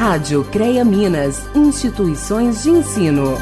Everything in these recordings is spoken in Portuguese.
Rádio CREA Minas, instituições de ensino.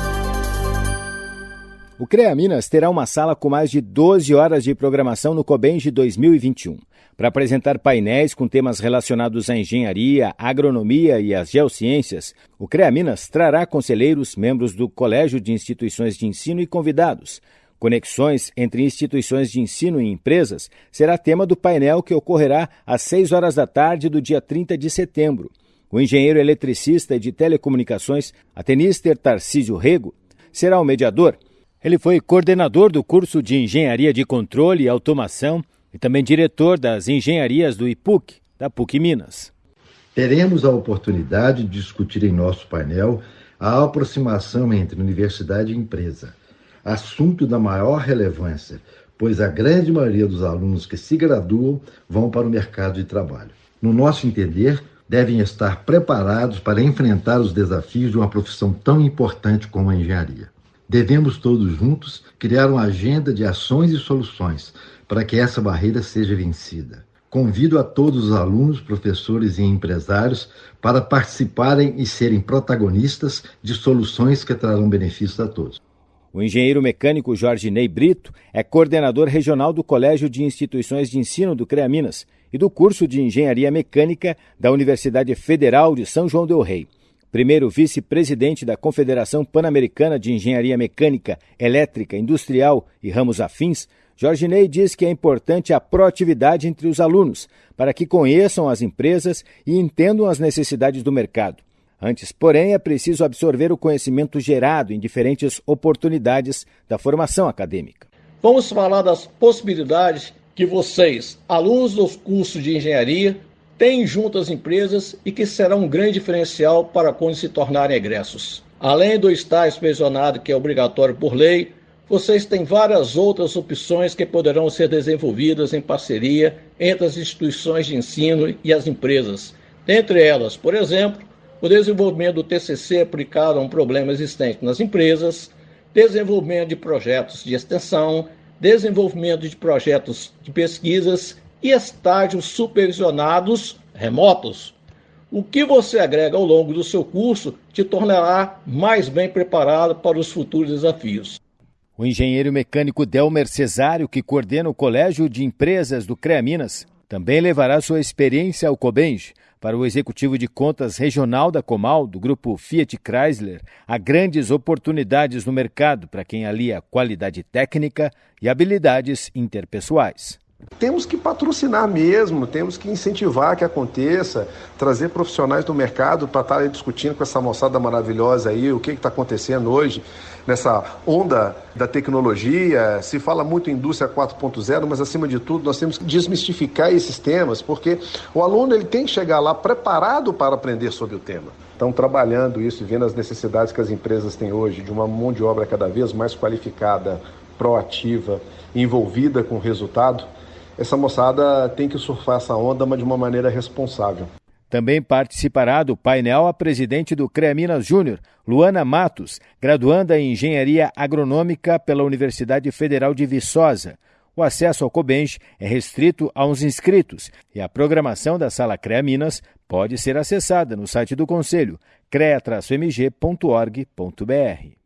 O CREA Minas terá uma sala com mais de 12 horas de programação no COBENG 2021 para apresentar painéis com temas relacionados à engenharia, agronomia e às geociências, o CREA Minas trará conselheiros, membros do Colégio de Instituições de Ensino e convidados. Conexões entre instituições de ensino e empresas será tema do painel que ocorrerá às 6 horas da tarde do dia 30 de setembro. O engenheiro eletricista de telecomunicações, Atenister Tarcísio Rego, será o mediador. Ele foi coordenador do curso de Engenharia de Controle e Automação e também diretor das engenharias do IPUC, da PUC Minas. Teremos a oportunidade de discutir em nosso painel a aproximação entre universidade e empresa, assunto da maior relevância, pois a grande maioria dos alunos que se graduam vão para o mercado de trabalho. No nosso entender, devem estar preparados para enfrentar os desafios de uma profissão tão importante como a engenharia. Devemos todos juntos criar uma agenda de ações e soluções para que essa barreira seja vencida. Convido a todos os alunos, professores e empresários para participarem e serem protagonistas de soluções que trarão benefícios a todos. O engenheiro mecânico Jorge Ney Brito é coordenador regional do Colégio de Instituições de Ensino do CREA Minas e do curso de Engenharia Mecânica da Universidade Federal de São João del Rei. Primeiro vice-presidente da Confederação Pan-Americana de Engenharia Mecânica, Elétrica, Industrial e Ramos Afins, Jorge Ney diz que é importante a proatividade entre os alunos, para que conheçam as empresas e entendam as necessidades do mercado. Antes, porém, é preciso absorver o conhecimento gerado em diferentes oportunidades da formação acadêmica. Vamos falar das possibilidades que vocês, alunos dos cursos de engenharia, têm junto às empresas e que será um grande diferencial para quando se tornarem egressos. Além do estágio supervisionado, que é obrigatório por lei, vocês têm várias outras opções que poderão ser desenvolvidas em parceria entre as instituições de ensino e as empresas. Dentre elas, por exemplo, o desenvolvimento do TCC aplicado a um problema existente nas empresas, desenvolvimento de projetos de extensão, desenvolvimento de projetos de pesquisas e estágios supervisionados remotos. O que você agrega ao longo do seu curso te tornará mais bem preparado para os futuros desafios. O engenheiro mecânico Delmer Cesário, que coordena o Colégio de Empresas do CREA Minas, também levará sua experiência ao Cobenge. Para o executivo de contas regional da Comal, do grupo Fiat Chrysler, há grandes oportunidades no mercado para quem alia qualidade técnica e habilidades interpessoais. Temos que patrocinar mesmo, temos que incentivar que aconteça, trazer profissionais do mercado para estar discutindo com essa moçada maravilhosa aí o que está acontecendo hoje nessa onda da tecnologia. Se fala muito em indústria 4.0, mas acima de tudo nós temos que desmistificar esses temas, porque o aluno ele tem que chegar lá preparado para aprender sobre o tema. Então, trabalhando isso e vendo as necessidades que as empresas têm hoje de uma mão de obra cada vez mais qualificada, proativa, envolvida com o resultado, essa moçada tem que surfar essa onda, mas de uma maneira responsável. Também participará do painel a presidente do CREA Minas Júnior, Luana Matos, graduanda em Engenharia Agronômica pela Universidade Federal de Viçosa. O acesso ao Cobench é restrito a uns inscritos e a programação da Sala CREA Minas pode ser acessada no site do Conselho, crea-mg.org.br.